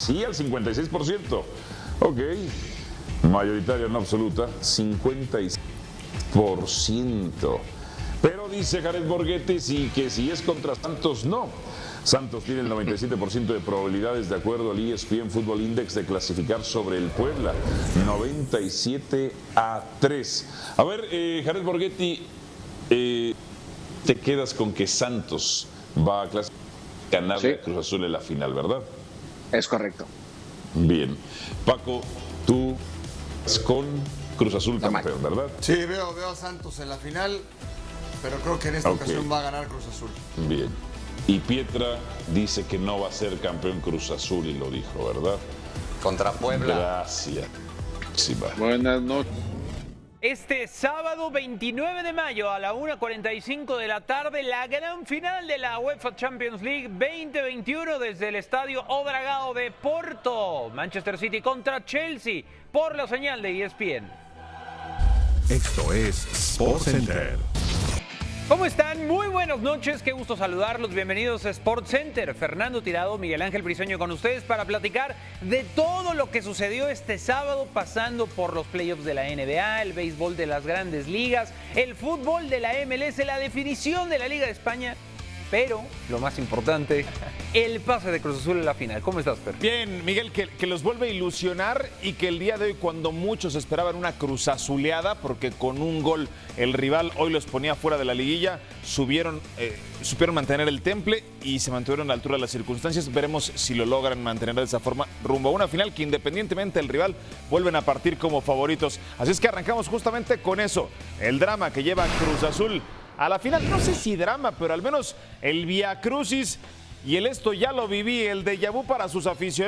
Sí, al 56%. Ok. Mayoritaria no absoluta, 56%. Pero dice Jared Borghetti sí, que si es contra Santos, no. Santos tiene el 97% de probabilidades de acuerdo al ESPN Football Index de clasificar sobre el Puebla. 97 a 3. A ver, eh, Jared Borghetti, eh, te quedas con que Santos va a clasificar ganar Sí. Cruz Azul en la final, ¿verdad? Es correcto. Bien. Paco, tú con Cruz Azul campeón, ¿verdad? Sí, veo, veo a Santos en la final, pero creo que en esta ocasión va a ganar Cruz Azul. Bien. Y Pietra dice que no va a ser campeón Cruz Azul y lo dijo, ¿verdad? Contra Puebla. Gracias. Sí, va. Buenas noches. Este sábado 29 de mayo a la 1.45 de la tarde, la gran final de la UEFA Champions League 2021 desde el estadio Odragao de Porto. Manchester City contra Chelsea por la señal de ESPN. Esto es Sports Center. ¿Cómo están? Muy buenas noches, qué gusto saludarlos. Bienvenidos a Sports Center. Fernando Tirado, Miguel Ángel Briseño con ustedes para platicar de todo lo que sucedió este sábado, pasando por los playoffs de la NBA, el béisbol de las grandes ligas, el fútbol de la MLS, la definición de la Liga de España, pero lo más importante, el pase de Cruz Azul en la final. ¿Cómo estás, Fer? Bien, Miguel, que, que los vuelve a ilusionar y que el día de hoy, cuando muchos esperaban una cruzazuleada, porque con un gol el rival hoy los ponía fuera de la liguilla, subieron, eh, supieron mantener el temple y se mantuvieron a la altura de las circunstancias. Veremos si lo logran mantener de esa forma rumbo a una final que independientemente del rival vuelven a partir como favoritos. Así es que arrancamos justamente con eso, el drama que lleva Cruz Azul a la final. No sé si drama, pero al menos el Via Crucis y el esto ya lo viví, el de vu para sus aficionados.